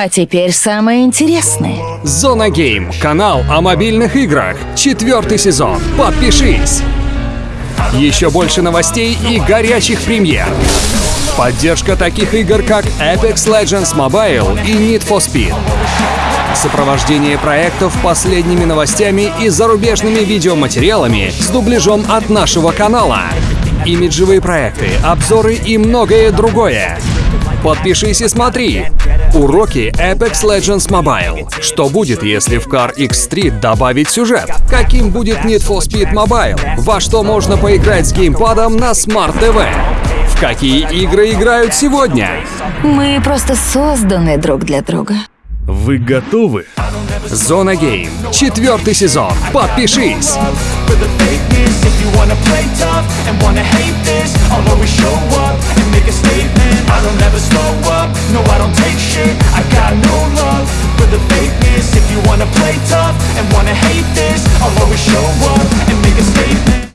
А теперь самое интересное. Зона Гейм. Канал о мобильных играх. Четвертый сезон. Подпишись. Еще больше новостей и горячих премьер. Поддержка таких игр, как Apex Legends Mobile и Need for Speed. Сопровождение проектов последними новостями и зарубежными видеоматериалами с дубляжом от нашего канала. Имиджевые проекты, обзоры и многое другое. Подпишись и смотри. Уроки Apex Legends Mobile. Что будет, если в Car X3 добавить сюжет? Каким будет Need for Speed Mobile? Во что можно поиграть с геймпадом на Smart TV? В какие игры играют сегодня? Мы просто созданы друг для друга. Вы готовы? Зона Гейм. Четвертый сезон. Подпишись. And wanna hate this I'll always show